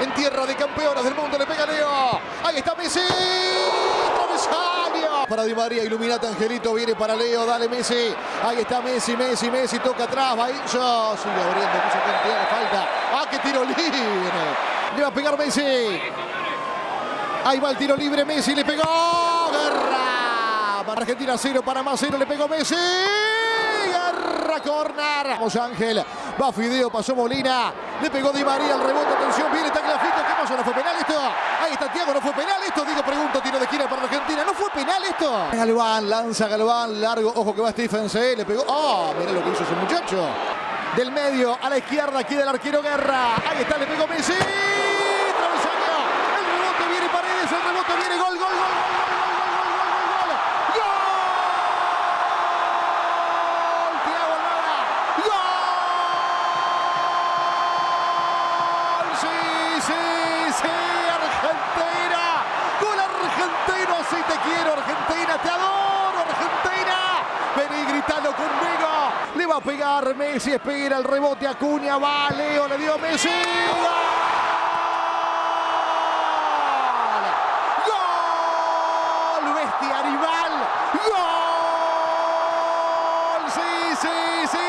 En tierra de campeones del mundo le pega Leo. Ahí está Messi. Travesaño. Para Di María, iluminate Angelito, viene para Leo, dale Messi. Ahí está Messi, Messi, Messi, toca atrás, va yo, sigue abriendo, puso cantidad de falta. Ah, qué tiro libre. Le va a pegar Messi. Ahí va el tiro libre, Messi le pegó. Guerra. Argentina 0, Panamá 0, le pegó Messi. Guerra, corner. Vamos Ángel. Va Fideo, pasó Molina. Le pegó Di María el rebote. Atención, viene Tagliafico. ¿Qué pasó? ¿No fue penal esto? Ahí está Tiago, ¿no fue penal esto? Digo, pregunto, tiro de esquina para Argentina. ¿No fue penal esto? Galván, lanza Galván, largo. Ojo que va Stephen C. Le pegó. ¡Oh! Mirá lo que hizo ese muchacho. Del medio a la izquierda, aquí del arquero Guerra. Ahí está, le pegó Messi. El rebote viene Paredes, el rebote viene gol, gol, gol, gol, gol, Argentino, si te quiero, Argentina, te adoro, Argentina. Vení, gritalo conmigo. Le va a pegar Messi, espera el rebote a Cuña, va Leo, le dio Messi. ¡Gol! bestia rival. ¡Gol! Sí, sí, sí.